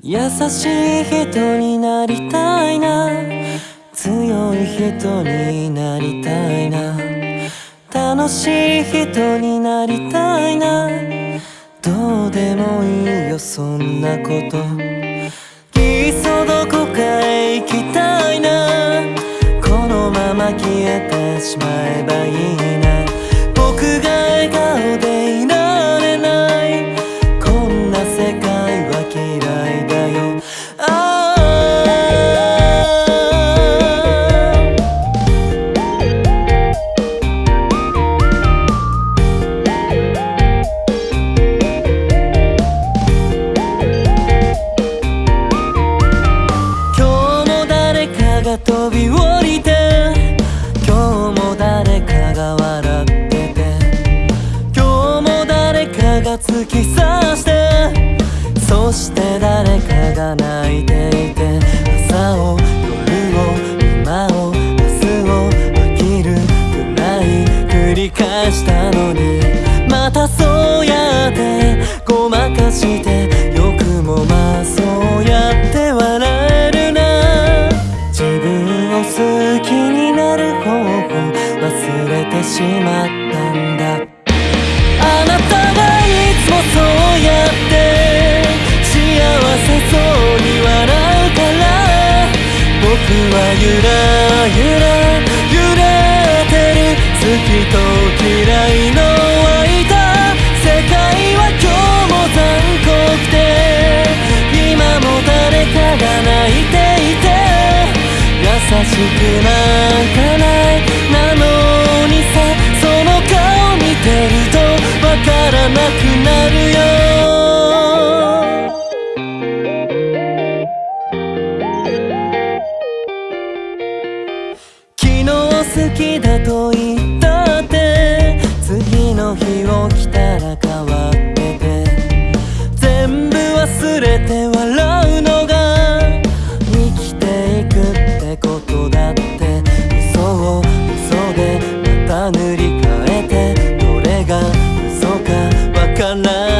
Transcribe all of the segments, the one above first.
優しい人になりたいな。強い人になりたいな。楽しい人になりたいな。どうでもいいよそんなこと。いっそどこかへ行きたいな。このまま消えてしまえばが突き刺してそして誰かが泣いていて朝を夜を今を明日を飽きるくらい繰り返したのにまたそうやってごまかしてよくもまあそうやって笑えるな。自分を好きになる方法忘れてしまっ好きだと言ったって次の日起きたら変わってて全部忘れて笑うのが生きていくってことだって嘘を嘘でまた塗り替えてどれが嘘かわからなく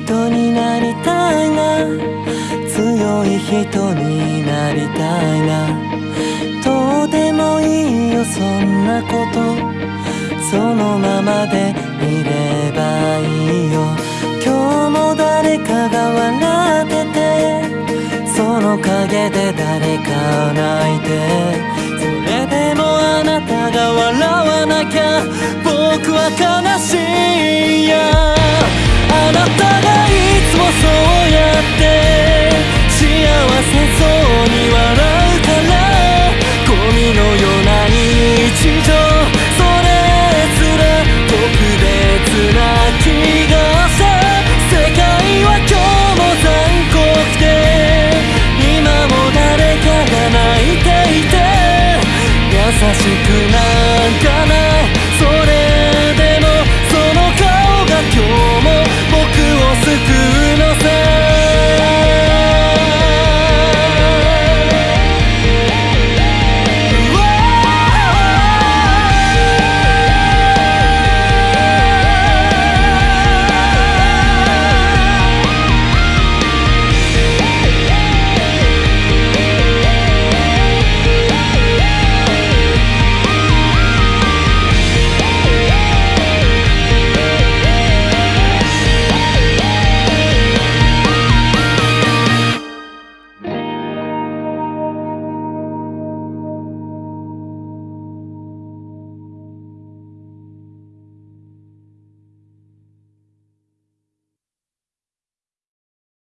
人になりたいな。強い人になりたいな。どうでもいいよそんなこと。そのままでいればいいよ。今日も誰かが笑ってて。その陰で誰か泣いて。それでもあなたが笑わなきゃ。僕は悲しい。